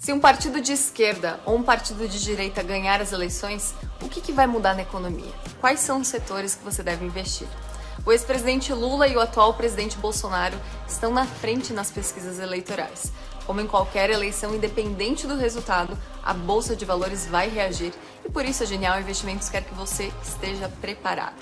Se um partido de esquerda ou um partido de direita ganhar as eleições, o que, que vai mudar na economia? Quais são os setores que você deve investir? O ex-presidente Lula e o atual presidente Bolsonaro estão na frente nas pesquisas eleitorais. Como em qualquer eleição, independente do resultado, a Bolsa de Valores vai reagir e por isso a Genial Investimentos quer que você esteja preparado.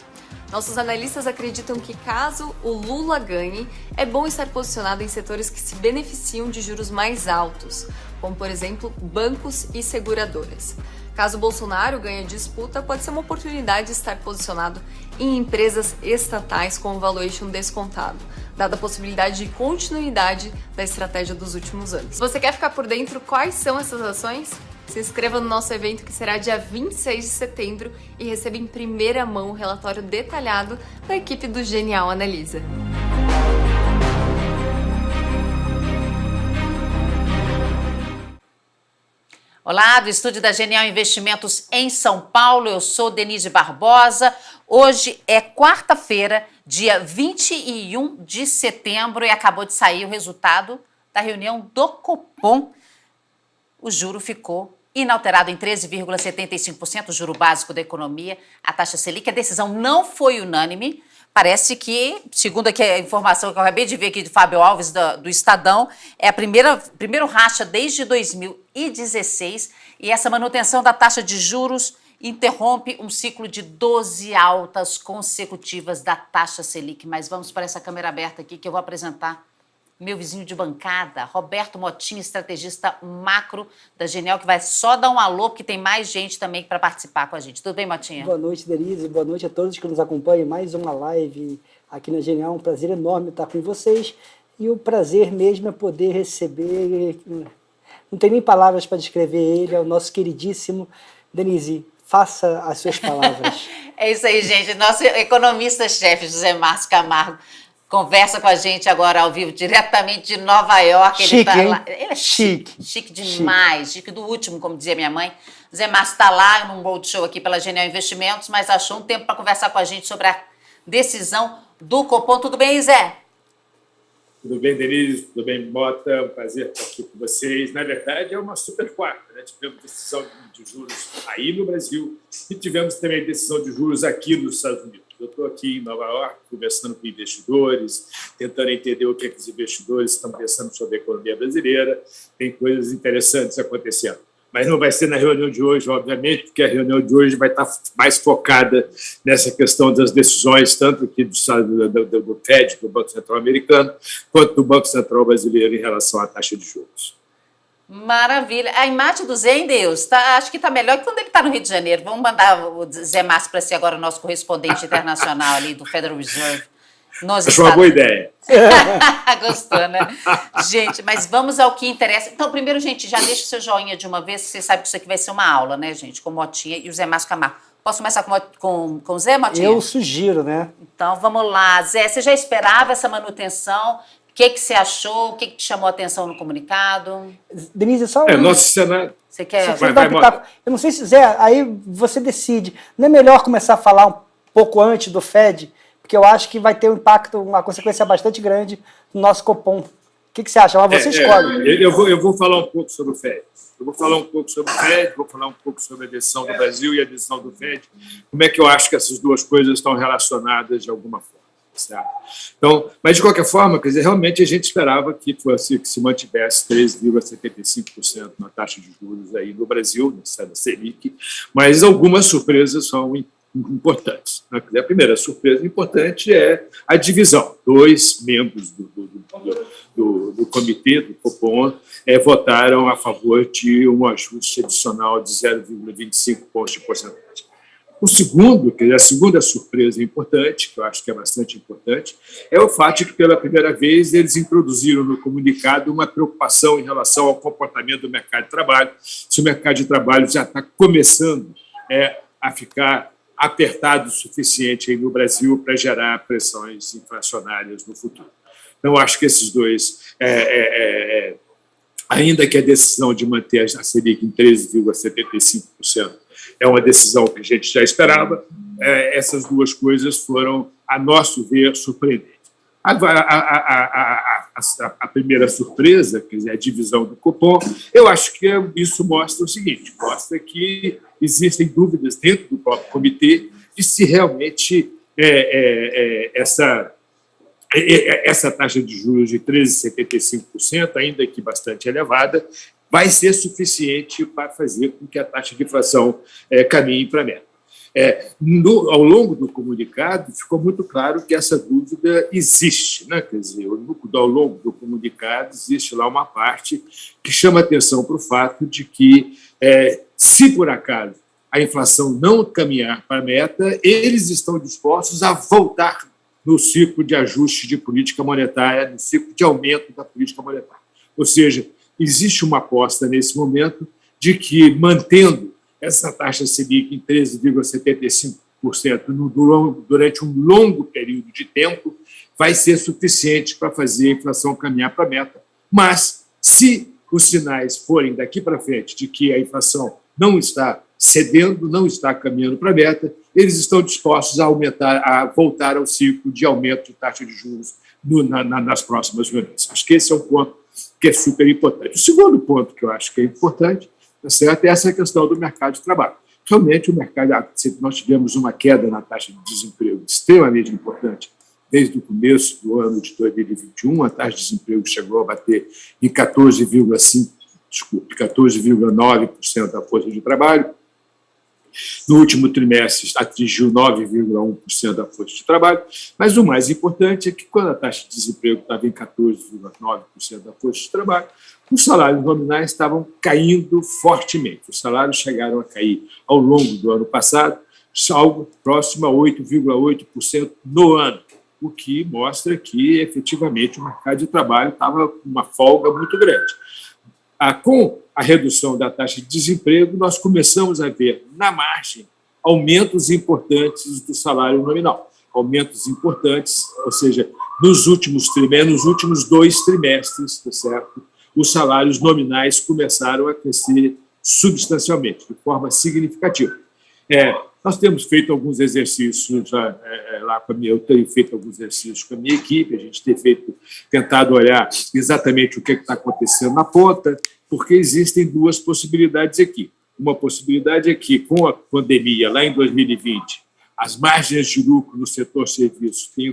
Nossos analistas acreditam que caso o Lula ganhe, é bom estar posicionado em setores que se beneficiam de juros mais altos, como por exemplo bancos e seguradoras. Caso Bolsonaro ganhe disputa, pode ser uma oportunidade de estar posicionado em empresas estatais com valuation descontado, dada a possibilidade de continuidade da estratégia dos últimos anos. Você quer ficar por dentro quais são essas ações? Se inscreva no nosso evento que será dia 26 de setembro e receba em primeira mão o relatório detalhado da equipe do Genial Analisa. Olá, do estúdio da Genial Investimentos em São Paulo, eu sou Denise Barbosa. Hoje é quarta-feira, dia 21 de setembro e acabou de sair o resultado da reunião do Copom. O juro ficou inalterado em 13,75%, o juro básico da economia, a taxa Selic. A decisão não foi unânime. Parece que, segundo aqui a informação que eu acabei de ver aqui de Fábio Alves, do, do Estadão, é a primeira primeiro racha desde 2016 e essa manutenção da taxa de juros interrompe um ciclo de 12 altas consecutivas da taxa Selic. Mas vamos para essa câmera aberta aqui que eu vou apresentar meu vizinho de bancada, Roberto Motinho, estrategista macro da Genial, que vai só dar um alô, porque tem mais gente também para participar com a gente. Tudo bem, Motinha? Boa noite, Denise. Boa noite a todos que nos acompanham. Mais uma live aqui na Genial. Um prazer enorme estar com vocês. E o prazer mesmo é poder receber... Não tem nem palavras para descrever ele, é o nosso queridíssimo Denise. Faça as suas palavras. é isso aí, gente. Nosso economista-chefe, José Márcio Camargo, conversa com a gente agora ao vivo, diretamente de Nova York. Chique, ele tá lá. Ele é chique. Chique, chique demais, chique. chique do último, como dizia minha mãe. Zé Márcio está lá num roadshow aqui pela Genial Investimentos, mas achou um tempo para conversar com a gente sobre a decisão do Copom. Tudo bem, Zé? Tudo bem, Denise? Tudo bem, Mota? Um prazer estar aqui com vocês. Na verdade, é uma super quarta. Né? Tivemos decisão de juros aí no Brasil e tivemos também decisão de juros aqui nos Estados Unidos. Eu estou aqui em Nova York conversando com investidores, tentando entender o que, é que os investidores estão pensando sobre a economia brasileira. Tem coisas interessantes acontecendo. Mas não vai ser na reunião de hoje, obviamente, porque a reunião de hoje vai estar mais focada nessa questão das decisões, tanto aqui do, do, do FED, do Banco Central Americano, quanto do Banco Central Brasileiro em relação à taxa de juros. Maravilha. A imagem do Zé em Deus, tá, acho que está melhor que quando ele está no Rio de Janeiro. Vamos mandar o Zé Márcio para ser agora o nosso correspondente internacional ali do Federal Reserve. Nos Acho uma boa ideia. Gostou, né? gente, mas vamos ao que interessa. Então, primeiro, gente, já deixa o seu joinha de uma vez, você sabe que isso aqui vai ser uma aula, né, gente? Com Motinha e o Zé Márcio Camargo. Posso começar com, com, com o Zé, Motinha? Eu sugiro, né? Então, vamos lá. Zé, você já esperava essa manutenção? Que, que você achou? O que, que te chamou a atenção no comunicado? Denise, só... É, nosso Senado... Você quer... Vai, vai, vai, eu não sei se, Zé, aí você decide. Não é melhor começar a falar um pouco antes do FED? Porque eu acho que vai ter um impacto, uma consequência bastante grande no nosso Copom. O que, que você acha? Mas você é, é escolhe. É, eu, vou, eu vou falar um pouco sobre o FED. Eu vou falar um pouco sobre o FED, vou falar um pouco sobre a decisão do Brasil e a decisão do FED. Como é que eu acho que essas duas coisas estão relacionadas de alguma forma. Certo? Então, mas, de qualquer forma, quer dizer, realmente a gente esperava que, fosse, que se mantivesse 13,75% na taxa de juros aí no Brasil, na Selic, mas algumas surpresas são importantes. Né? A primeira surpresa importante é a divisão. Dois membros do, do, do, do comitê, do Copom, é, votaram a favor de um ajuste adicional de 0,25 pontos de porcentagem. O segundo, que é a segunda surpresa importante, que eu acho que é bastante importante, é o fato de que, pela primeira vez, eles introduziram no comunicado uma preocupação em relação ao comportamento do mercado de trabalho, se o mercado de trabalho já está começando é, a ficar apertado o suficiente no Brasil para gerar pressões inflacionárias no futuro. Então, acho que esses dois, é, é, é, ainda que a decisão de manter a Selic em 13,75%, é uma decisão que a gente já esperava. É, essas duas coisas foram, a nosso ver, surpreendentes. A, a, a, a, primeira surpresa, quer dizer, a divisão do cupom, eu acho que isso mostra o seguinte, mostra que existem dúvidas dentro do próprio comitê de se realmente é, é, é, essa, é, é, essa taxa de juros de 13,75%, ainda que bastante elevada, vai ser suficiente para fazer com que a taxa de inflação é, caminhe para a meta. É, no, ao longo do comunicado, ficou muito claro que essa dúvida existe. Né? Quer dizer, ao longo do comunicado, existe lá uma parte que chama atenção para o fato de que, é, se por acaso a inflação não caminhar para a meta, eles estão dispostos a voltar no ciclo de ajuste de política monetária, no ciclo de aumento da política monetária. Ou seja, existe uma aposta nesse momento de que, mantendo essa taxa Selic em 13,75% durante um longo período de tempo, vai ser suficiente para fazer a inflação caminhar para a meta. Mas, se os sinais forem daqui para frente de que a inflação não está cedendo, não está caminhando para a meta, eles estão dispostos a aumentar, a voltar ao ciclo de aumento de taxa de juros no, na, nas próximas reuniões. Acho que esse é um ponto que é super importante. O segundo ponto que eu acho que é importante tá certo? é essa questão do mercado de trabalho. Realmente, o mercado, nós tivemos uma queda na taxa de desemprego extremamente importante desde o começo do ano de 2021, a taxa de desemprego chegou a bater em 14,5%, desculpe, 14,9% da força de trabalho, no último trimestre, atingiu 9,1% da força de trabalho, mas o mais importante é que, quando a taxa de desemprego estava em 14,9% da força de trabalho, os salários nominais estavam caindo fortemente. Os salários chegaram a cair ao longo do ano passado, algo próximo a 8,8% no ano, o que mostra que, efetivamente, o mercado de trabalho estava com uma folga muito grande. Com a redução da taxa de desemprego, nós começamos a ver, na margem, aumentos importantes do salário nominal. Aumentos importantes, ou seja, nos últimos trimestres, nos últimos dois trimestres, tá certo? os salários nominais começaram a crescer substancialmente, de forma significativa. É, nós temos feito alguns exercícios lá, é, é lá com a minha, eu tenho feito alguns exercícios com a minha equipe, a gente tem feito, tentado olhar exatamente o que é está acontecendo na ponta, porque existem duas possibilidades aqui. Uma possibilidade é que, com a pandemia, lá em 2020, as margens de lucro no setor serviços tenham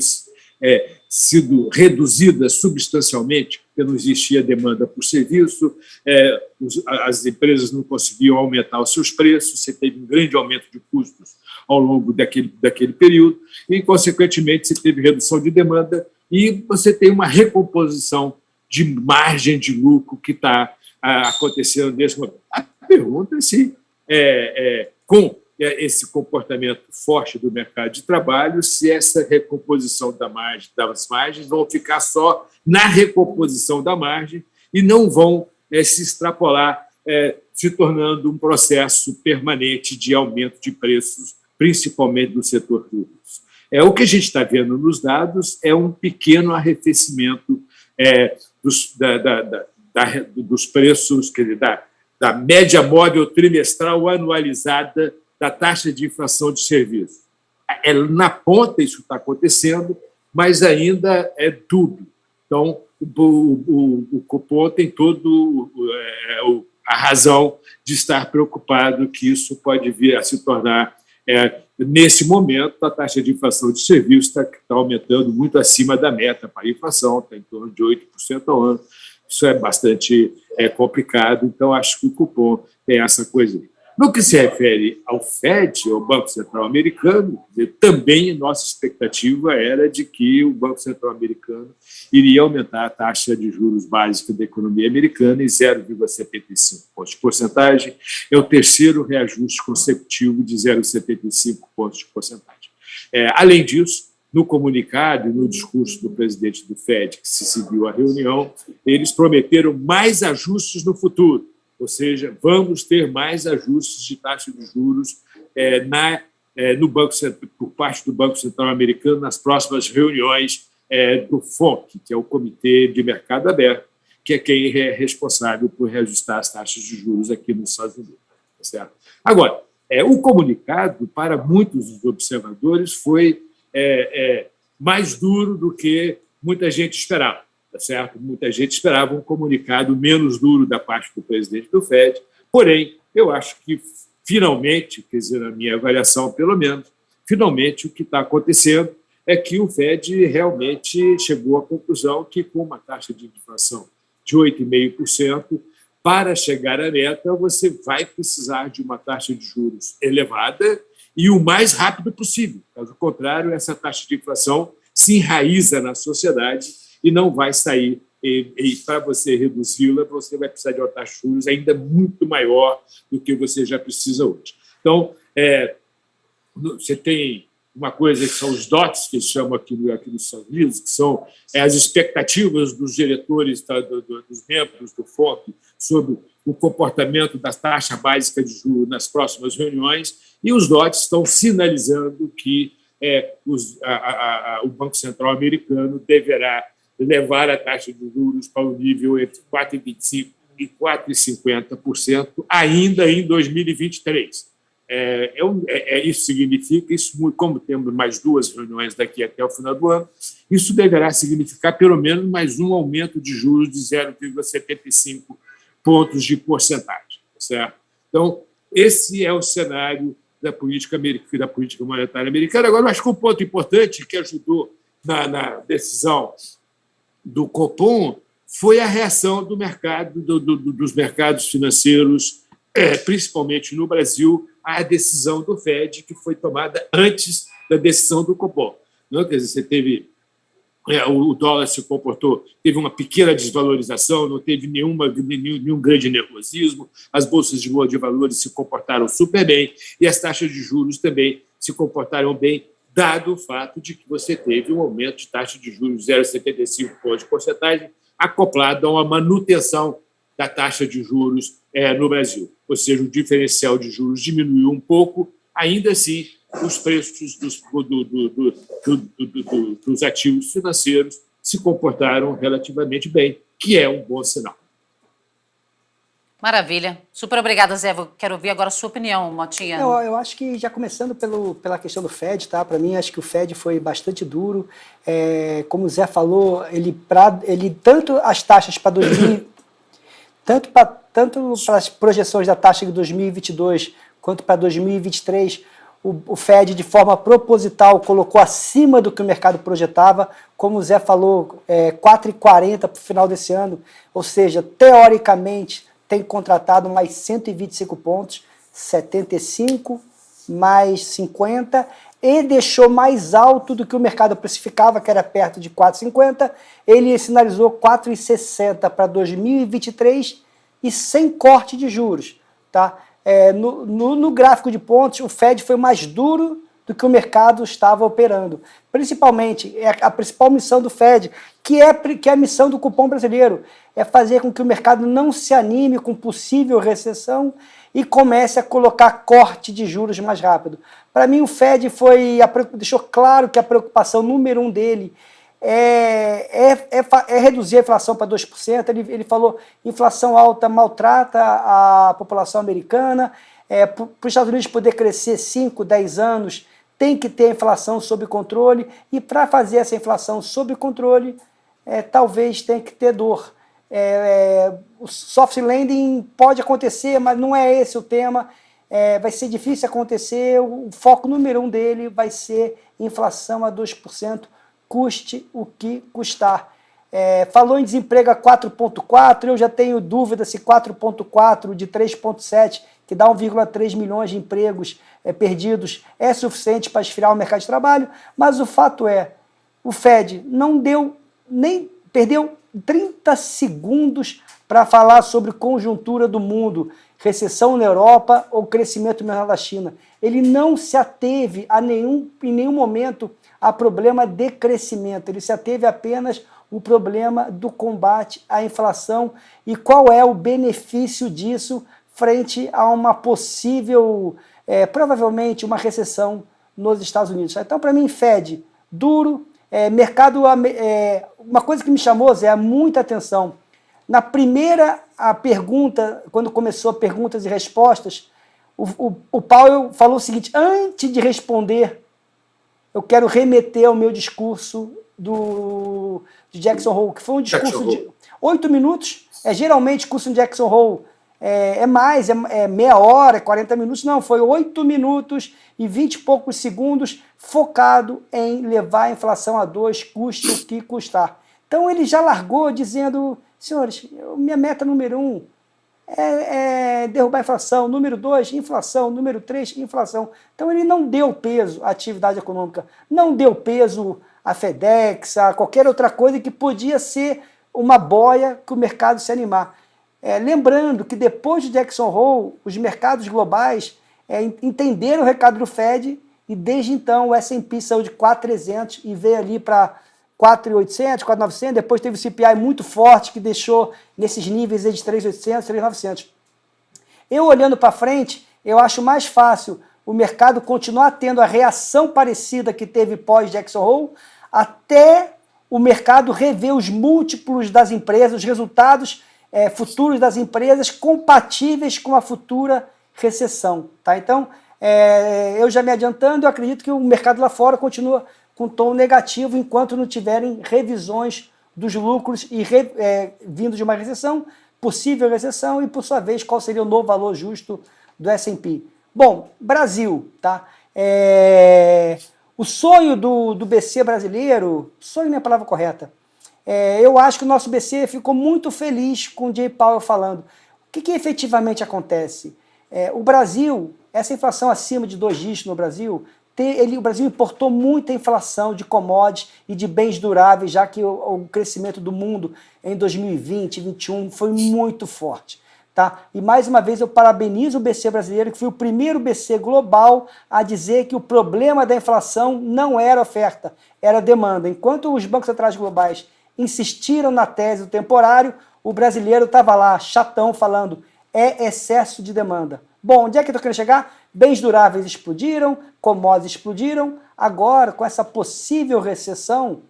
é, sido reduzidas substancialmente, porque não existia demanda por serviço, é, os, as empresas não conseguiam aumentar os seus preços, você teve um grande aumento de custos ao longo daquele, daquele período, e, consequentemente, você teve redução de demanda e você tem uma recomposição de margem de lucro que está acontecendo nesse momento. A pergunta é se, é, é, com esse comportamento forte do mercado de trabalho, se essa recomposição da margem, das margens vão ficar só na recomposição da margem e não vão é, se extrapolar, é, se tornando um processo permanente de aumento de preços, principalmente do setor público. É, o que a gente está vendo nos dados é um pequeno arrefecimento é, dos, da, da, da, dos preços, quer dizer, da, da média móvel trimestral anualizada da taxa de inflação de serviço. É, na ponta isso está acontecendo, mas ainda é dúbio. Então, o, o, o Copom tem todo é, a razão de estar preocupado que isso pode vir a se tornar é, nesse momento, a taxa de inflação de serviços está, está aumentando muito acima da meta para a inflação, está em torno de 8% ao ano. Isso é bastante é, complicado, então acho que o cupom tem essa coisa. No que se refere ao FED, ao Banco Central Americano, também nossa expectativa era de que o Banco Central Americano iria aumentar a taxa de juros básica da economia americana em 0,75 pontos de porcentagem. É o terceiro reajuste consecutivo de 0,75 pontos de porcentagem. É, além disso, no comunicado e no discurso do presidente do FED, que se seguiu à reunião, eles prometeram mais ajustes no futuro ou seja, vamos ter mais ajustes de taxa de juros é, na, é, no banco por parte do Banco Central Americano nas próximas reuniões é, do FONC, que é o Comitê de Mercado Aberto, que é quem é responsável por reajustar as taxas de juros aqui nos Estados Unidos. Tá certo? Agora, é, o comunicado, para muitos dos observadores, foi mais duro do que muita gente esperava. Tá certo? Muita gente esperava um comunicado menos duro da parte do presidente do FED, porém, eu acho que finalmente, quer dizer, na minha avaliação pelo menos, finalmente o que está acontecendo é que o FED realmente chegou à conclusão que com uma taxa de inflação de 8,5%, para chegar à meta, você vai precisar de uma taxa de juros elevada e o mais rápido possível. Caso contrário, essa taxa de inflação se enraiza na sociedade e não vai sair. E, e para você reduzi-la, você vai precisar de de juros ainda muito maior do que você já precisa hoje. Então, é, você tem uma coisa que são os DOTs, que chamam aqui, aqui nos Estados Unidos, que são é, as expectativas dos diretores, tá, do, do, dos membros do FONC sobre o comportamento da taxa básica de juros nas próximas reuniões, e os DOTs estão sinalizando que é, os, a, a, a, o Banco Central americano deverá levar a taxa de juros para o nível entre 4,25% e 4,50% ainda em 2023. É, é, é, isso significa, isso, como temos mais duas reuniões daqui até o final do ano, isso deverá significar pelo menos mais um aumento de juros de 0,75 pontos de porcentagem. Certo? Então, esse é o cenário da política, da política monetária americana. Agora, acho que um ponto importante que ajudou na, na decisão do Copom foi a reação do mercado, do, do, dos mercados financeiros, é, principalmente no Brasil, à decisão do Fed, que foi tomada antes da decisão do Copom. Não? Quer dizer, você teve é, o dólar se comportou, teve uma pequena desvalorização, não teve nenhuma, nenhum, nenhum grande nervosismo, as bolsas de, de valores se comportaram super bem e as taxas de juros também se comportaram bem, dado o fato de que você teve um aumento de taxa de juros de 0,75 pontos de porcentagem, acoplado a uma manutenção da taxa de juros é, no Brasil. Ou seja, o diferencial de juros diminuiu um pouco, ainda assim, os preços dos, do, do, do, dos ativos financeiros se comportaram relativamente bem, que é um bom sinal. Maravilha. Super obrigada, Zé. Quero ouvir agora a sua opinião, Motinha. Eu, eu acho que, já começando pelo, pela questão do Fed, tá? para mim, acho que o Fed foi bastante duro. É, como o Zé falou, ele, pra, ele tanto as taxas para 2000, tanto para tanto as projeções da taxa de 2022 quanto para 2023, o, o Fed, de forma proposital, colocou acima do que o mercado projetava, como o Zé falou, é, 4,40 para o final desse ano, ou seja, teoricamente tem contratado mais 125 pontos, 75 mais 50, e deixou mais alto do que o mercado precificava, que era perto de 4,50, ele sinalizou 4,60 para 2023 e sem corte de juros. Tá? é, no, no, no, gráfico de pontos, o Fed foi mais duro do que o mercado estava operando. Principalmente, é a principal missão do Fed, que é, que é a missão do cupom brasileiro, é fazer com que o mercado não se anime com possível recessão e comece a colocar corte de juros mais rápido. Para mim, o Fed foi deixou claro que a preocupação número um dele é, é, é, é, reduzir a inflação para 2%. Ele, ele falou inflação alta maltrata a população americana. É, para os Estados Unidos poder crescer 5, 10 anos, tem que ter a inflação sob controle. E para fazer essa inflação sob controle, é, talvez tenha que ter dor. É, é, o soft landing pode acontecer, mas não é esse o tema. É, vai ser difícil acontecer. O foco número um dele vai ser inflação a 2% custe o que custar. É, falou em desemprego a 4,4, eu já tenho dúvida se 4,4 de 3,7, que dá 1,3 milhões de empregos é, perdidos, é suficiente para esfriar o mercado de trabalho, mas o fato é, o Fed não deu nem, perdeu 30 segundos para falar sobre conjuntura do mundo, recessão na Europa ou crescimento menor da China. Ele não se ateve a nenhum, em nenhum momento a problema de crescimento, ele se ateve apenas o problema do combate à inflação e qual é o benefício disso frente a uma possível, é, provavelmente, uma recessão nos Estados Unidos. Então, para mim, Fed, duro, é, mercado, é, uma coisa que me chamou, Zé, muita atenção, na primeira a pergunta, quando começou perguntas e respostas, o, o, o Powell falou o seguinte, antes de responder eu quero remeter ao meu discurso do, de Jackson Hole, que foi um discurso de oito minutos. É, geralmente, curso de Jackson Hole é, é mais, é, é, meia hora, 40 minutos. Não, foi oito minutos e vinte e poucos segundos focado em levar a inflação a dois, custe o que custar. Então ele já largou dizendo, senhores, minha meta número um é, é, derrubar a inflação, número dois, inflação, número três, inflação. Então ele não deu peso à atividade econômica, não deu peso à FedEx, a qualquer outra coisa que podia ser uma boia que o mercado se animar. É, lembrando que depois de Jackson Hole, os mercados globais é, entenderam o recado do Fed e desde então o S&P saiu de 4.300 e veio ali para 4.800, 4.900, depois teve o CPI muito forte que deixou nesses níveis de 3.800, 3.900. Eu olhando para frente, eu acho mais fácil o mercado continuar tendo a reação parecida que teve pós Jackson Hole, até o mercado rever os múltiplos das empresas, os resultados é, futuros das empresas compatíveis com a futura recessão. Tá? Então, é, eu já me adiantando, eu acredito que o mercado lá fora continua com tom negativo enquanto não tiverem revisões dos lucros e re, é, vindo de uma recessão, possível recessão e, por sua vez, qual seria o novo valor justo do S&P. Bom, Brasil, tá? É, o sonho do, do BC brasileiro, sonho não é a palavra correta, é, eu acho que o nosso BC ficou muito feliz com o Jay Powell falando. O que, que efetivamente acontece? É, o Brasil, essa inflação acima de dois dígitos no Brasil, ele, o Brasil importou muita inflação de commodities e de bens duráveis, já que o, o crescimento do mundo em 2020 e 2021 foi muito forte. Tá? E mais uma vez eu parabenizo o BC brasileiro, que foi o primeiro BC global a dizer que o problema da inflação não era oferta, era demanda. Enquanto os bancos centrais globais insistiram na tese do temporário, o brasileiro estava lá, chatão, falando é excesso de demanda. Bom, onde é que eu estou querendo chegar? Bens duráveis explodiram, commodities explodiram. Agora, com essa possível recessão, o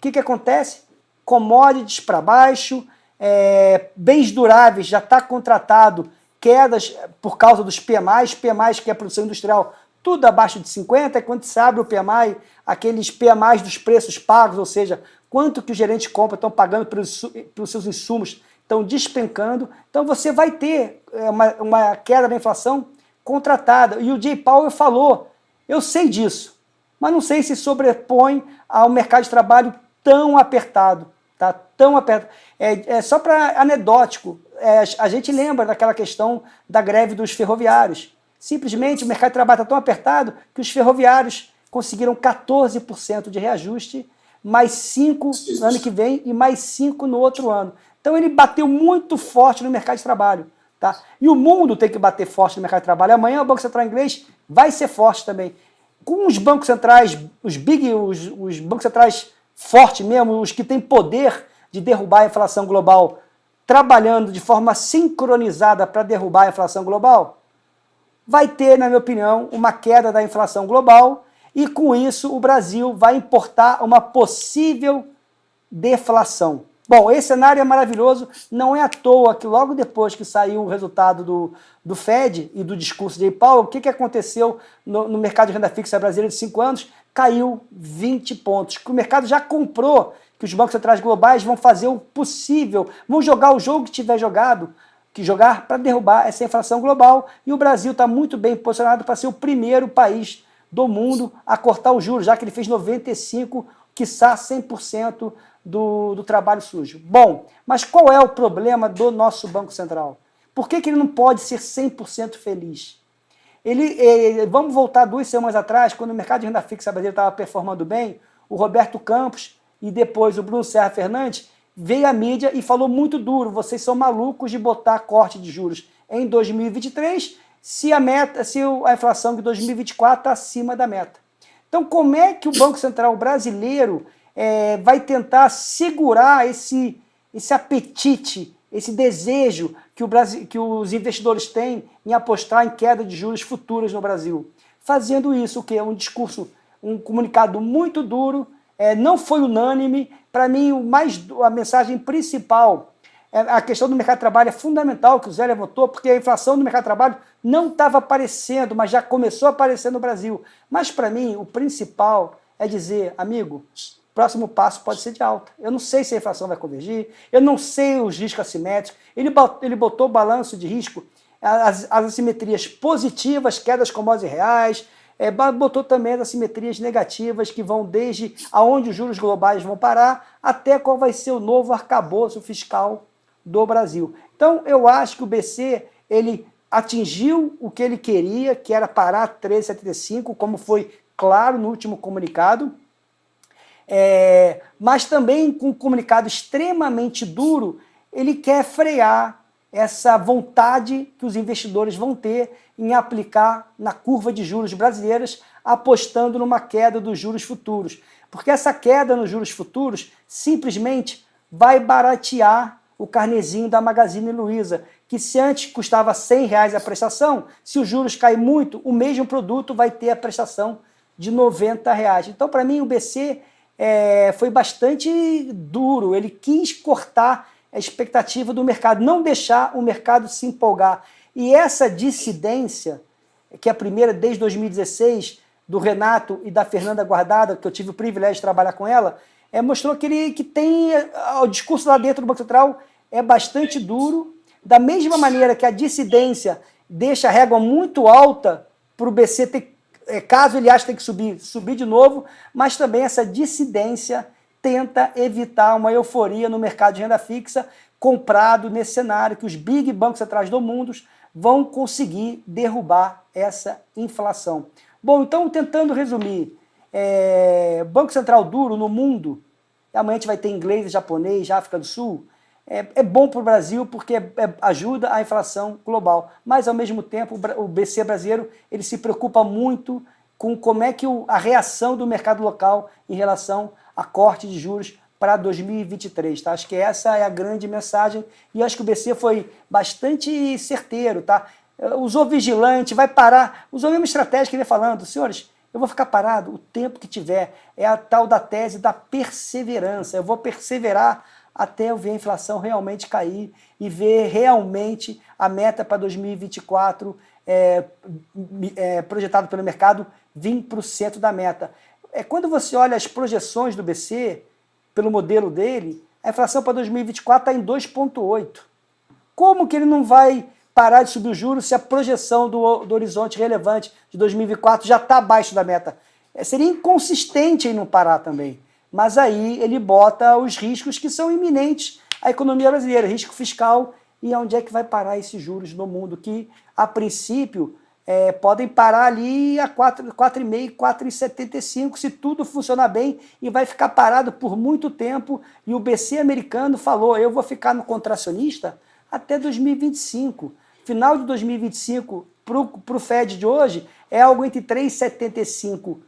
que, que acontece? Commodities para baixo, é, bens duráveis já está contratado, quedas por causa dos PMIs, PMIs que é a produção industrial, tudo abaixo de 50, e quando se abre o PMI, aqueles PMIs dos preços pagos, ou seja, quanto que os gerentes de compra estão pagando pelos, pelos seus insumos, estão despencando. Então você vai ter é, uma, uma queda da inflação contratada. E o Jay Powell falou, eu sei disso, mas não sei se sobrepõe ao mercado de trabalho tão apertado. Tá? Tão apertado. É, é só para anedótico, é, a gente lembra daquela questão da greve dos ferroviários. Simplesmente o mercado de trabalho está tão apertado que os ferroviários conseguiram 14% de reajuste, mais 5% no ano que vem e mais 5% no outro ano. Então ele bateu muito forte no mercado de trabalho. Tá? E o mundo tem que bater forte no mercado de trabalho. Amanhã o Banco Central inglês vai ser forte também. Com os bancos centrais, os big, os, os bancos centrais fortes mesmo, os que têm poder de derrubar a inflação global, trabalhando de forma sincronizada para derrubar a inflação global, vai ter, na minha opinião, uma queda da inflação global e com isso o Brasil vai importar uma possível deflação. Bom, esse cenário é maravilhoso, não é à toa que logo depois que saiu o resultado do, do Fed e do discurso de Powell, o que, que aconteceu no, no mercado de renda fixa brasileiro de 5 anos? Caiu 20 pontos, que o mercado já comprou que os bancos centrais globais vão fazer o possível, vão jogar o jogo que tiver jogado, que jogar para derrubar essa inflação global, e o Brasil está muito bem posicionado para ser o primeiro país do mundo a cortar os juros, já que ele fez 95, quiçá 100% do, do trabalho sujo. Bom, mas qual é o problema do nosso Banco Central? Por que, que ele não pode ser 100% feliz? Ele, ele, vamos voltar duas semanas atrás, quando o mercado de renda fixa brasileiro estava performando bem, o Roberto Campos e depois o Bruno Serra Fernandes veio à mídia e falou muito duro, vocês são malucos de botar corte de juros em 2023 se a meta, se a inflação de 2024 está acima da meta. Então como é que o Banco Central brasileiro é, vai tentar segurar esse, esse apetite, esse desejo que, o Brasil, que os investidores têm em apostar em queda de juros futuras no Brasil. Fazendo isso, o que é um discurso, um comunicado muito duro, é, não foi unânime. Para mim, o mais, a mensagem principal, é, a questão do mercado de trabalho é fundamental, que o Zé levantou, porque a inflação do mercado de trabalho não estava aparecendo, mas já começou a aparecer no Brasil. Mas para mim, o principal é dizer, amigo, próximo passo pode ser de alta. Eu não sei se a inflação vai convergir, eu não sei os riscos assimétricos. Ele, ele botou o balanço de risco, as, as assimetrias positivas, quedas commodities reais, é, botou também as assimetrias negativas que vão desde aonde os juros globais vão parar até qual vai ser o novo arcabouço fiscal do Brasil. Então, eu acho que o BC ele atingiu o que ele queria, que era parar 13,75, como foi claro no último comunicado, é, mas também com um comunicado extremamente duro, ele quer frear essa vontade que os investidores vão ter em aplicar na curva de juros brasileiras, apostando numa queda dos juros futuros. Porque essa queda nos juros futuros simplesmente vai baratear o carnezinho da Magazine Luiza, que se antes custava 100 reais a prestação, se os juros caem muito, o mesmo produto vai ter a prestação de 90 reais. Então, para mim, o BC é, foi bastante duro, ele quis cortar a expectativa do mercado, não deixar o mercado se empolgar. E essa dissidência, que é a primeira desde 2016, do Renato e da Fernanda Guardada, que eu tive o privilégio de trabalhar com ela, é, mostrou que ele que tem o discurso lá dentro do Banco Central é bastante duro, da mesma maneira que a dissidência deixa a régua muito alta para o BC ter, é, caso ele ache que tem que subir, subir de novo, mas também essa dissidência tenta evitar uma euforia no mercado de renda fixa comprado nesse cenário que os big bancos atrás do mundo vão conseguir derrubar essa inflação. Bom, então tentando resumir, é, Banco Central duro no mundo, amanhã a gente vai ter inglês, japonês, África do Sul, é, é bom para o Brasil porque é, ajuda a inflação global, mas ao mesmo tempo o BC brasileiro ele se preocupa muito com como é que o, a reação do mercado local em relação a corte de juros para 2023, tá? Acho que essa é a grande mensagem e acho que o BC foi bastante certeiro, tá? Usou vigilante, vai parar, usou a mesma estratégia que ele falando, senhores, eu vou ficar parado o tempo que tiver, é a tal da tese da perseverança, eu vou perseverar até eu ver a inflação realmente cair e ver realmente a meta para 2024 é, é, projetado pelo mercado 20% da meta. É, quando você olha as projeções do BC, pelo modelo dele, a inflação para 2024 está em 2,8. Como que ele não vai parar de subir os juros se a projeção do, do horizonte relevante de 2024 já está abaixo da meta? É, seria inconsistente em não parar também mas aí ele bota os riscos que são iminentes à economia brasileira, risco fiscal e onde é que vai parar esses juros no mundo, que a princípio é, podem parar ali a 4,5, 4,75 se tudo funcionar bem e vai ficar parado por muito tempo e o BC americano falou, eu vou ficar no contracionista até 2025. Final de 2025 para o Fed de hoje é algo entre 3,75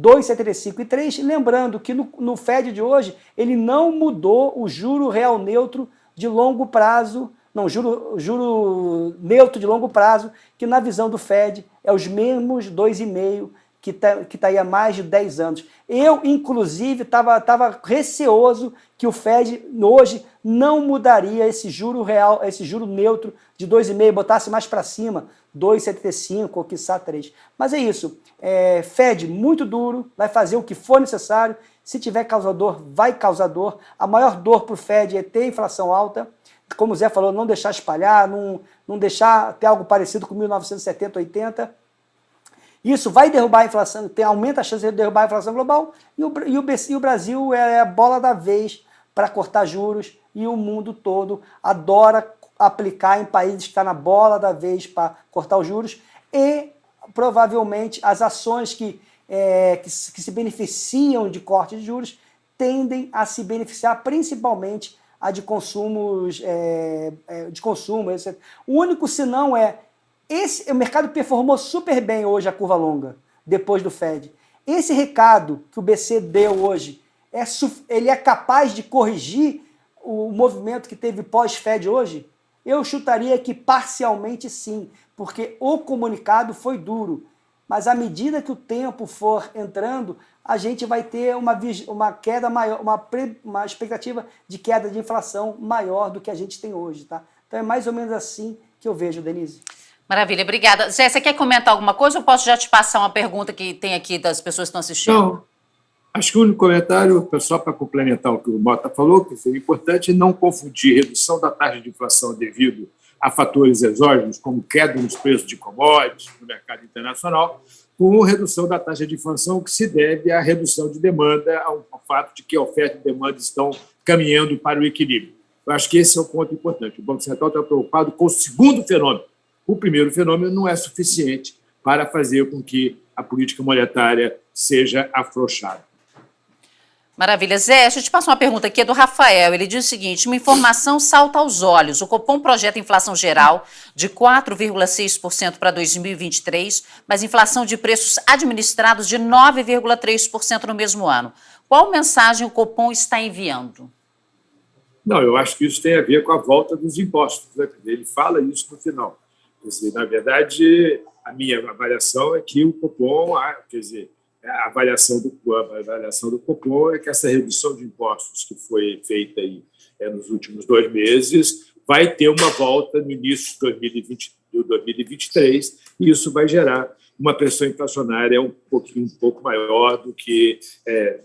2,75 e 3. Lembrando que no, no Fed de hoje, ele não mudou o juro real neutro de longo prazo, não, juro, juro neutro de longo prazo, que na visão do Fed é os mesmos 2,5 que está que tá aí há mais de 10 anos. Eu, inclusive, estava tava receoso que o Fed hoje não mudaria esse juro real, esse juro neutro de 2,5, botasse mais para cima, 2,75 ou quiçá 3. Mas é isso, é, Fed muito duro, vai fazer o que for necessário, se tiver causador, vai causador. A maior dor para o Fed é ter inflação alta, como o Zé falou, não deixar espalhar, não, não deixar ter algo parecido com 1970, 80, isso vai derrubar a inflação, tem, aumenta a chance de derrubar a inflação global e o, e o, e o Brasil é a bola da vez para cortar juros e o mundo todo adora aplicar em países que estão tá na bola da vez para cortar os juros e provavelmente as ações que, é, que, que se beneficiam de corte de juros tendem a se beneficiar principalmente a de consumos é, é de consumo. Etc. O único senão é esse, o mercado performou super bem hoje a curva longa, depois do Fed. Esse recado que o BC deu hoje, é, ele é capaz de corrigir o movimento que teve pós-Fed hoje? Eu chutaria que parcialmente sim, porque o comunicado foi duro. Mas à medida que o tempo for entrando, a gente vai ter uma, uma queda maior, uma, uma expectativa de queda de inflação maior do que a gente tem hoje. Tá? Então é mais ou menos assim que eu vejo, Denise. Maravilha, obrigada. Zé, você quer comentar alguma coisa ou posso já te passar uma pergunta que tem aqui das pessoas que estão assistindo? Não, Acho que o único comentário, só para complementar o que o Mota falou, que seria importante não confundir redução da taxa de inflação devido a fatores exógenos, como queda nos preços de commodities no mercado internacional, com redução da taxa de inflação que se deve à redução de demanda, ao fato de que a oferta e demanda estão caminhando para o equilíbrio. Eu acho que esse é o ponto importante. O Banco Central está preocupado com o segundo fenômeno. O primeiro fenômeno não é suficiente para fazer com que a política monetária seja afrouxada. Maravilha. Zé, deixa eu te passar uma pergunta aqui, é do Rafael. Ele diz o seguinte: uma informação salta aos olhos. O Copom projeta inflação geral de 4,6% para 2023, mas inflação de preços administrados de 9,3% no mesmo ano. Qual mensagem o Copom está enviando? Não, eu acho que isso tem a ver com a volta dos impostos. Né? Ele fala isso no final. Dizer, na verdade, a minha avaliação é que o Copom, ah, quer dizer, a avaliação do, a avaliação do Copom é que essa redução de impostos que foi feita aí, é, nos últimos dois meses vai ter uma volta no início de 2020, 2023 e isso vai gerar uma pressão inflacionária um pouquinho um pouco maior do que é,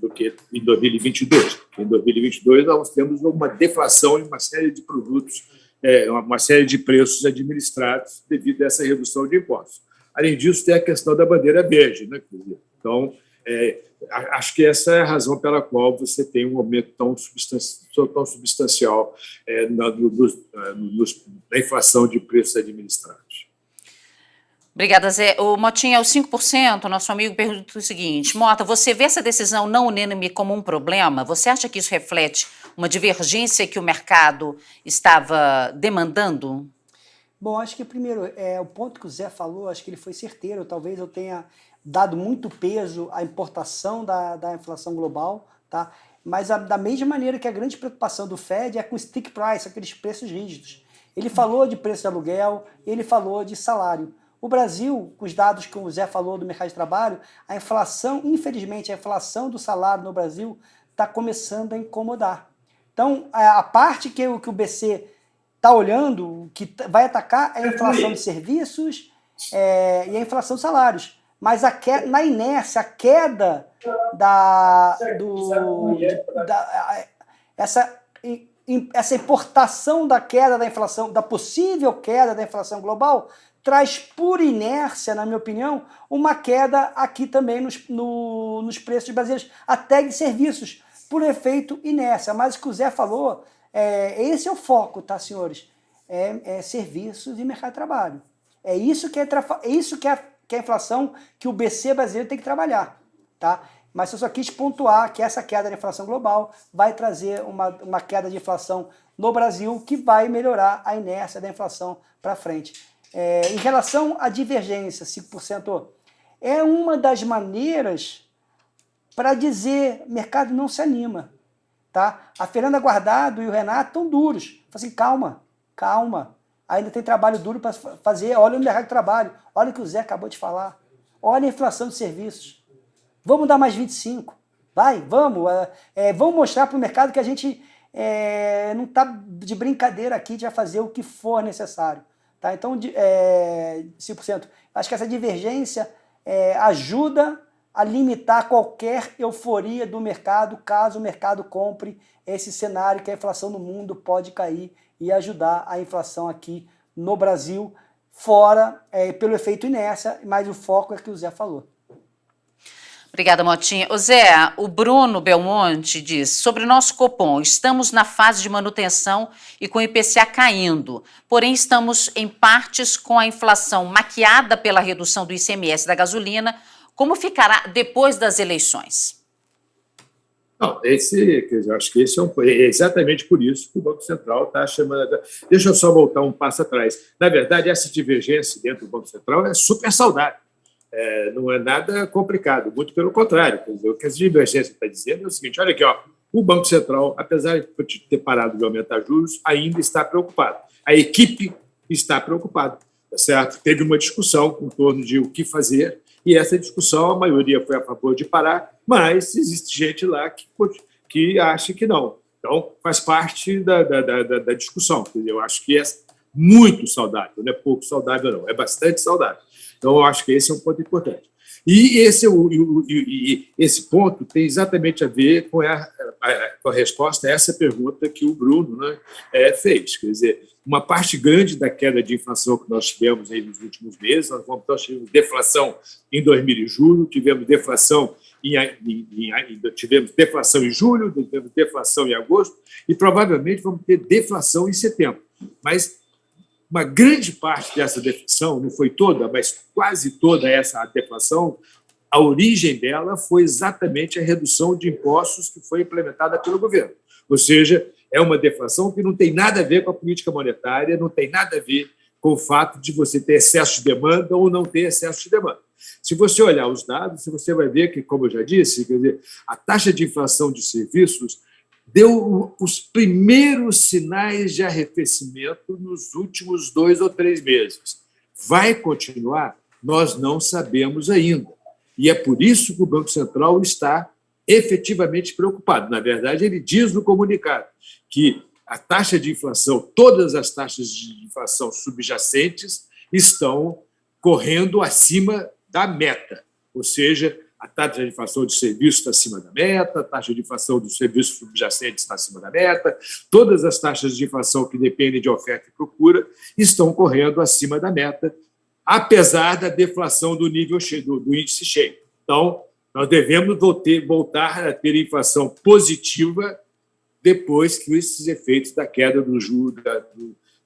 do que em 2022. Em 2022 nós temos uma deflação em uma série de produtos, é, uma série de preços administrados devido a essa redução de impostos. Além disso, tem a questão da bandeira verde. Né? Então, é, acho que essa é a razão pela qual você tem um aumento tão substancial, tão substancial é, na, no, no, na inflação de preços administrados. Obrigada, Zé. O Motinha, os 5%, nosso amigo pergunta o seguinte, Mota, você vê essa decisão não unânime como um problema? Você acha que isso reflete uma divergência que o mercado estava demandando? Bom, acho que primeiro, é, o ponto que o Zé falou, acho que ele foi certeiro. Talvez eu tenha dado muito peso à importação da, da inflação global, tá? mas a, da mesma maneira que a grande preocupação do Fed é com stick price, aqueles preços rígidos. Ele falou de preço de aluguel, ele falou de salário. O Brasil, com os dados que o Zé falou do mercado de trabalho, a inflação, infelizmente, a inflação do salário no Brasil está começando a incomodar. Então, a parte que, que o BC está olhando, que vai atacar é a inflação de serviços é, e a inflação de salários. Mas a queda, na inércia, a queda da, do, da, essa, essa importação da queda da inflação, da possível queda da inflação global, traz por inércia, na minha opinião, uma queda aqui também nos, no, nos preços brasileiros, até de serviços, por efeito inércia. Mas o que o Zé falou é, esse é o foco, tá, senhores? É, é serviços e mercado de trabalho. É isso que é, é isso que é, que é a inflação que o BC brasileiro tem que trabalhar, tá? Mas eu só quis pontuar que essa queda da inflação global vai trazer uma, uma queda de inflação no Brasil que vai melhorar a inércia da inflação para frente. É, em relação à divergência, 5%, é uma das maneiras para dizer mercado não se anima. Tá? A Fernanda Guardado e o Renato estão duros. Fala assim, calma, calma. Ainda tem trabalho duro para fazer. Olha o mercado de trabalho. Olha o que o Zé acabou de falar. Olha a inflação de serviços. Vamos dar mais 25. Vai, vamos. É, é vamos mostrar para o mercado que a gente é, não está de brincadeira aqui de fazer o que for necessário. Tá? Então, é, 5%. Acho que essa divergência é, ajuda a limitar qualquer euforia do mercado, caso o mercado compre esse cenário que a inflação no mundo pode cair e ajudar a inflação aqui no Brasil, fora é, pelo efeito inércia, mas o foco é que o Zé falou. Obrigada, Motinha. O Zé, o Bruno Belmonte diz, sobre o nosso Copom, estamos na fase de manutenção e com o IPCA caindo, porém estamos em partes com a inflação maquiada pela redução do ICMS da gasolina, como ficará depois das eleições? Não, esse, eu acho que esse é, um, é, exatamente por isso que o Banco Central está chamando. Deixa eu só voltar um passo atrás. Na verdade, essa divergência dentro do Banco Central é super saudável. É, não é nada complicado, muito pelo contrário. Dizer, o que a divergência está dizendo é o seguinte: olha aqui, ó, o Banco Central, apesar de ter parado de aumentar juros, ainda está preocupado. A equipe está preocupada, tá certo? Teve uma discussão em torno de o que fazer e essa discussão, a maioria foi a favor de parar, mas existe gente lá que, que acha que não. Então, faz parte da, da, da, da discussão. Eu acho que é muito saudável, não é pouco saudável, não, é bastante saudável. Então, eu acho que esse é um ponto importante. E esse, o, o, e esse ponto tem exatamente a ver com a, a, com a resposta a essa pergunta que o Bruno né, é, fez. Quer dizer, uma parte grande da queda de inflação que nós tivemos aí nos últimos meses, nós, nós tivemos deflação em 2000 em julho, tivemos deflação em, em, em, tivemos deflação em julho, tivemos deflação em agosto e provavelmente vamos ter deflação em setembro. Mas uma grande parte dessa deflação, não foi toda, mas quase toda essa deflação, a origem dela foi exatamente a redução de impostos que foi implementada pelo governo. Ou seja, é uma deflação que não tem nada a ver com a política monetária, não tem nada a ver com o fato de você ter excesso de demanda ou não ter excesso de demanda. Se você olhar os dados, você vai ver que, como eu já disse, dizer, a taxa de inflação de serviços deu os primeiros sinais de arrefecimento nos últimos dois ou três meses. Vai continuar? Nós não sabemos ainda. E é por isso que o Banco Central está efetivamente preocupado. Na verdade, ele diz no comunicado que a taxa de inflação, todas as taxas de inflação subjacentes estão correndo acima da meta, ou seja, a taxa de inflação de serviços está acima da meta, a taxa de inflação dos serviços subjacentes está acima da meta, todas as taxas de inflação que dependem de oferta e procura estão correndo acima da meta, apesar da deflação do nível do, do índice cheio. Então, nós devemos voltar a ter inflação positiva depois que esses efeitos da queda do juro, da,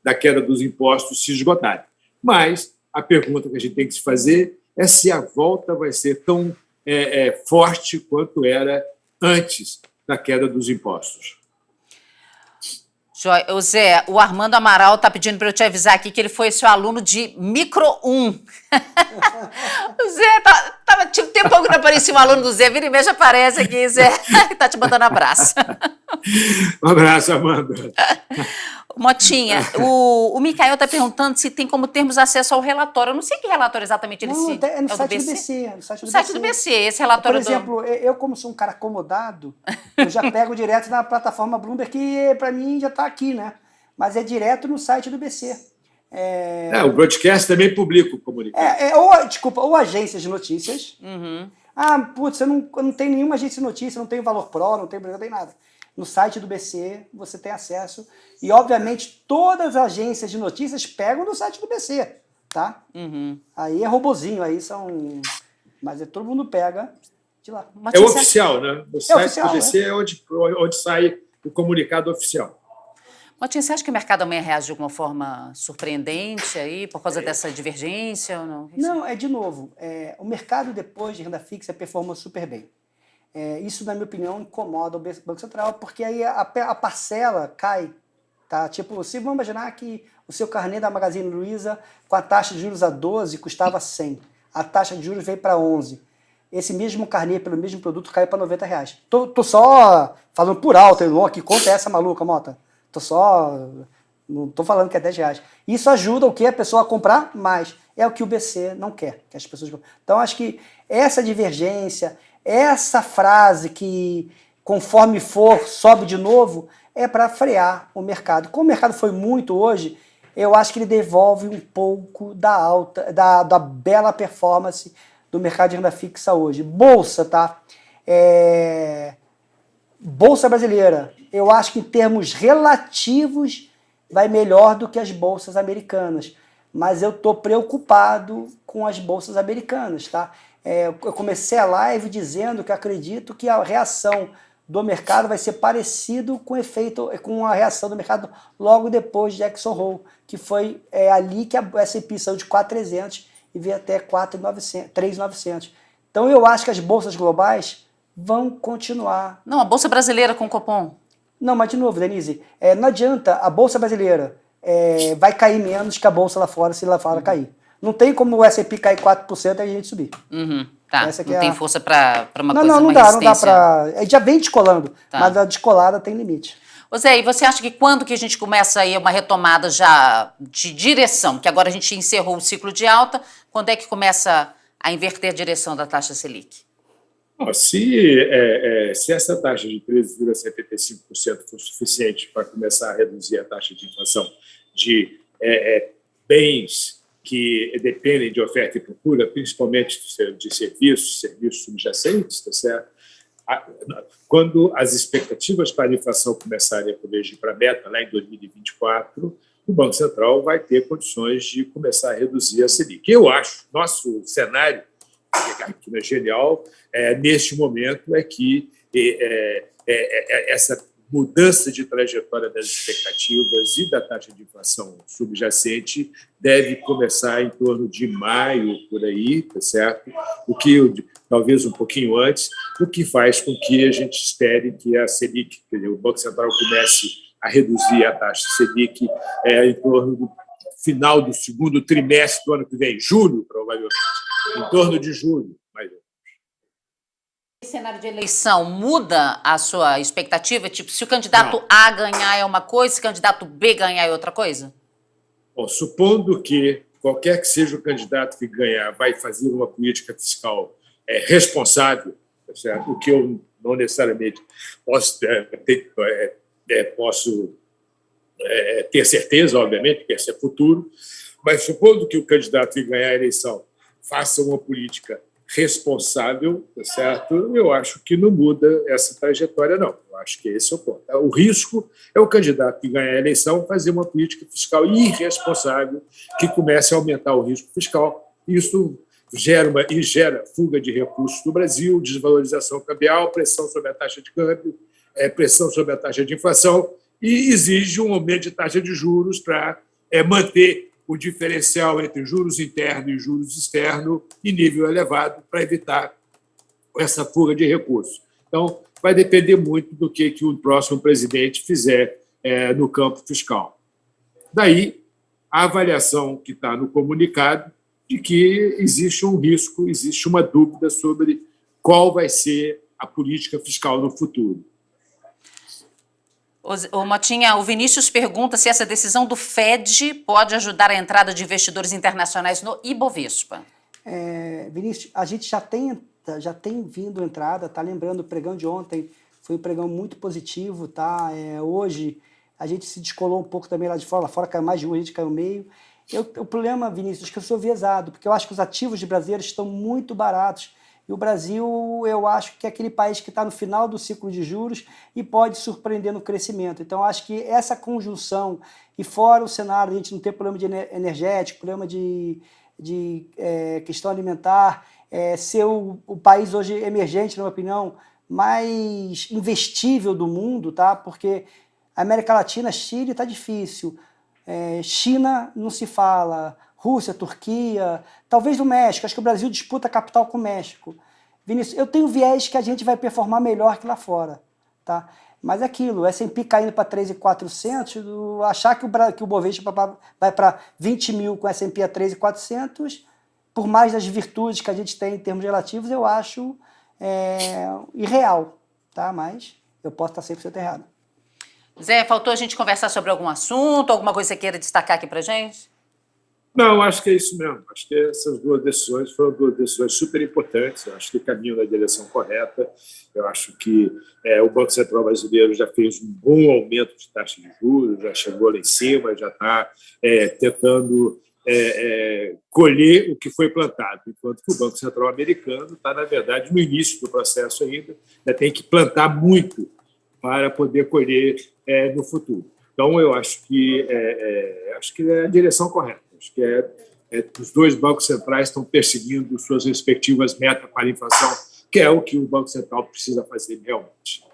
da queda dos impostos se esgotarem. Mas a pergunta que a gente tem que se fazer é se a volta vai ser tão é, é, forte quanto era antes da queda dos impostos. O Zé, o Armando Amaral está pedindo para eu te avisar aqui que ele foi seu aluno de micro 1. o Zé, tá, tava, tinha um tempo que não aparecia um aluno do Zé, vira e mexe aparece aqui, Zé, está te mandando abraço. um abraço, Amanda. Motinha, o, o Micael está perguntando se tem como termos acesso ao relatório. Eu não sei que relatório exatamente ele não, se... É no, é site do BC. no site do, site BC. do BC, esse relatório Por exemplo, do... eu como sou um cara acomodado, eu já pego direto na plataforma Bloomberg, que para mim já está aqui, né? Mas é direto no site do BC. É... é o broadcast também publica o comunicado. É, é, ou, desculpa, ou agências de notícias. Uhum. Ah, putz, eu não, eu não tenho nenhuma agência de notícia, não tenho Valor Pro, não tenho, não tenho nada. No site do BC você tem acesso. E, obviamente, todas as agências de notícias pegam no site do BC, tá? Uhum. Aí é robozinho, aí são... Mas é, todo mundo pega de lá. é oficial, né? O é site oficial, do BC é, é onde, onde sai o comunicado oficial. Motinha, você acha que o mercado amanhã reage de alguma forma surpreendente aí, por causa dessa divergência ou não? Não, é de novo, é, o mercado depois de renda fixa performa super bem. É, isso, na minha opinião, incomoda o Banco Central, porque aí a, a parcela cai. Tá? Tipo, se vamos imaginar que o seu carnê da Magazine Luiza, com a taxa de juros a 12, custava 100. A taxa de juros veio para 11. Esse mesmo carnê, pelo mesmo produto, caiu para 90 reais. Tô, tô só falando por alto, irmão, que conta é essa maluca, Mota? Tô só... Não tô falando que é 10 reais. Isso ajuda o que? A pessoa a comprar mais. É o que o BC não quer, que as pessoas... Então, acho que essa divergência, essa frase que conforme for, sobe de novo, é para frear o mercado. Como o mercado foi muito hoje, eu acho que ele devolve um pouco da alta, da, da bela performance do mercado de renda fixa hoje. Bolsa, tá? É... Bolsa brasileira, eu acho que em termos relativos vai melhor do que as bolsas americanas. Mas eu estou preocupado com as bolsas americanas, tá? É, eu comecei a live dizendo que acredito que a reação do mercado vai ser parecido com o efeito, com a reação do mercado logo depois de Jackson Hole, que foi é, ali que a S&P saiu de 4.300 e veio até 3.900. Então eu acho que as bolsas globais vão continuar. Não, a bolsa brasileira com Copom. Não, mas de novo, Denise, é, não adianta a bolsa brasileira é, vai cair menos que a bolsa lá fora se lá fora uhum. cair. Não tem como o S&P cair 4% e a gente subir. Uhum. Tá, Essa não é tem a... força para uma não, coisa, Não, não dá, não dá para... A gente já vem descolando, tá. mas a descolada tem limite. Ô Zé, e você acha que quando que a gente começa aí uma retomada já de direção, que agora a gente encerrou o ciclo de alta, quando é que começa a inverter a direção da taxa Selic? se, é, é, se essa taxa de 13,75% for suficiente para começar a reduzir a taxa de inflação de é, é bens que dependem de oferta e procura, principalmente de serviços, serviços subjacentes, tá certo? Quando as expectativas para a inflação começarem a convergir para a meta, lá em 2024, o Banco Central vai ter condições de começar a reduzir a Selic. Eu acho, nosso cenário aqui na Genial, é, neste momento, é que é, é, é, essa mudança de trajetória das expectativas e da taxa de inflação subjacente deve começar em torno de maio, por aí, tá certo? O que, talvez um pouquinho antes, o que faz com que a gente espere que a Selic, dizer, o Banco Central comece a reduzir a taxa Selic é, em torno do final do segundo trimestre do ano que vem, julho, provavelmente, em torno de julho, cenário de eleição muda a sua expectativa? Tipo, se o candidato Não. A ganhar é uma coisa, se o candidato B ganhar é outra coisa? Bom, supondo que qualquer que seja o candidato que ganhar vai fazer uma política fiscal é, responsável, tá certo? o que eu não necessariamente posso é, ter, é, é, posso é, ter certeza, obviamente, que esse é futuro, mas supondo que o candidato que ganhar a eleição faça uma política responsável, tá certo? Eu acho que não muda essa trajetória, não. Eu acho que esse é o ponto. O risco é o candidato que ganhar a eleição fazer uma política fiscal irresponsável que comece a aumentar o risco fiscal. Isso gera, uma, e gera fuga de recursos no Brasil, desvalorização cambial, pressão sobre a taxa de câmbio, é, pressão sobre a taxa de inflação e exige um aumento de taxa de juros para é, manter o diferencial entre juros internos e juros externos em nível elevado para evitar essa fuga de recursos. Então, vai depender muito do que, que o próximo presidente fizer é, no campo fiscal. Daí, a avaliação que está no comunicado de que existe um risco, existe uma dúvida sobre qual vai ser a política fiscal no futuro. O Motinha, o Vinícius pergunta se essa decisão do Fed pode ajudar a entrada de investidores internacionais no Ibovespa. É, Vinícius, a gente já tem, já tem vindo entrada, tá lembrando, o pregão de ontem foi um pregão muito positivo, tá? É, hoje a gente se descolou um pouco também lá de fora, lá fora caiu mais de um, a gente caiu meio. Eu, o problema, Vinícius, é que eu sou viesado, porque eu acho que os ativos de brasileiros estão muito baratos e o Brasil, eu acho que é aquele país que está no final do ciclo de juros e pode surpreender no crescimento. Então, acho que essa conjunção, e fora o cenário, a gente não ter problema de energético, problema de, de é, questão alimentar, é, ser o, o país hoje emergente, na minha opinião, mais investível do mundo, tá? porque América Latina, Chile está difícil, é, China não se fala, Rússia, Turquia, talvez do México. Acho que o Brasil disputa a capital com o México. Vinícius, eu tenho viés que a gente vai performar melhor que lá fora. Tá? Mas é aquilo, o S&P caindo para 3,400, achar que o, que o Bovespa vai para 20 mil com o S&P a 3,400, por mais das virtudes que a gente tem em termos relativos, eu acho é, irreal. Tá? Mas eu posso estar 100% errado. Zé, faltou a gente conversar sobre algum assunto, alguma coisa que você queira destacar aqui para gente? Não, acho que é isso mesmo. Acho que essas duas decisões foram duas decisões super importantes. Eu acho que caminham na direção correta. Eu acho que é, o Banco Central brasileiro já fez um bom aumento de taxa de juros, já chegou lá em cima, já está é, tentando é, é, colher o que foi plantado, enquanto que o Banco Central americano está, na verdade, no início do processo ainda, ainda tem que plantar muito para poder colher é, no futuro. Então, eu acho que é, acho que é a direção correta. Que é, é, os dois bancos centrais estão perseguindo suas respectivas metas para a inflação, que é o que o Banco Central precisa fazer realmente.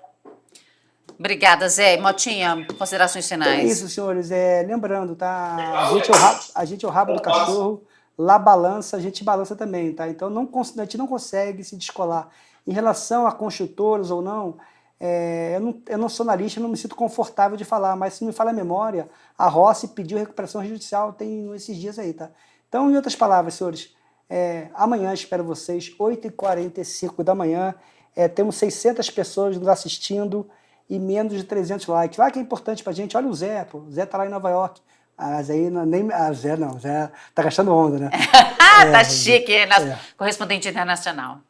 Obrigada, Zé. Motinha, considerações finais. É isso, senhores. É, lembrando, tá? A gente, é o rabo, a gente é o rabo do cachorro, lá balança, a gente balança também, tá? Então não, a gente não consegue se descolar. Em relação a construtores ou não, é, eu, não, eu não sou analista, não me sinto confortável de falar, mas se me fala a memória, a Rossi pediu recuperação judicial tem esses dias aí, tá? Então, em outras palavras, senhores, é, amanhã espero vocês, 8h45 da manhã, é, temos 600 pessoas nos assistindo e menos de 300 likes. Lá que é importante pra gente, olha o Zé, pô, o Zé tá lá em Nova York. Mas aí, não, nem, ah, Zé não, Zé tá gastando onda, né? tá é, chique, é, nosso é. correspondente internacional.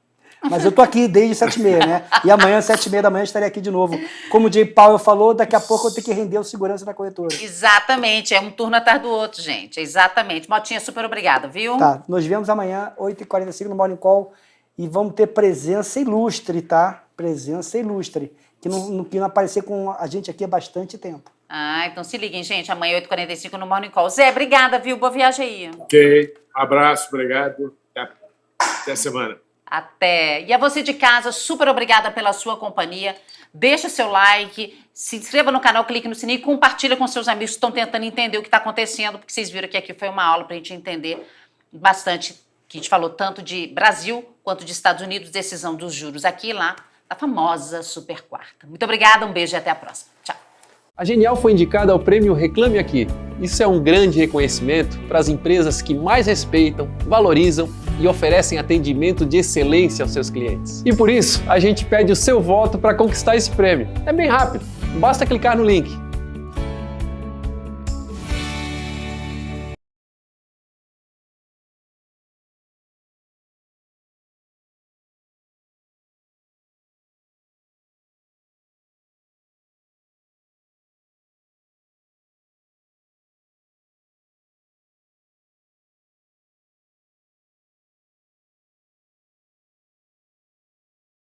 Mas eu tô aqui desde 7h30, né? E amanhã, 7h30 da manhã, estarei aqui de novo. Como o Jay Powell falou, daqui a pouco eu tenho que render o segurança da corretora. Exatamente, é um turno atrás do outro, gente. Exatamente. Motinha, super obrigada, viu? Tá, nos vemos amanhã, 8h45 no Morning Call. E vamos ter presença ilustre, tá? Presença ilustre. Que não, que não aparecer com a gente aqui há bastante tempo. Ah, então se liguem, gente. Amanhã, 8h45 no Morning Call. Zé, obrigada, viu? Boa viagem aí. Ok. Abraço, obrigado. Até, até semana. Até. E a você de casa, super obrigada pela sua companhia. Deixa seu like, se inscreva no canal, clique no sininho e compartilha com seus amigos que estão tentando entender o que está acontecendo, porque vocês viram que aqui foi uma aula para a gente entender bastante, que a gente falou tanto de Brasil quanto de Estados Unidos, decisão dos juros aqui e lá, da famosa super quarta. Muito obrigada, um beijo e até a próxima. Tchau. A Genial foi indicada ao prêmio Reclame Aqui. Isso é um grande reconhecimento para as empresas que mais respeitam, valorizam e oferecem atendimento de excelência aos seus clientes. E por isso, a gente pede o seu voto para conquistar esse prêmio. É bem rápido, basta clicar no link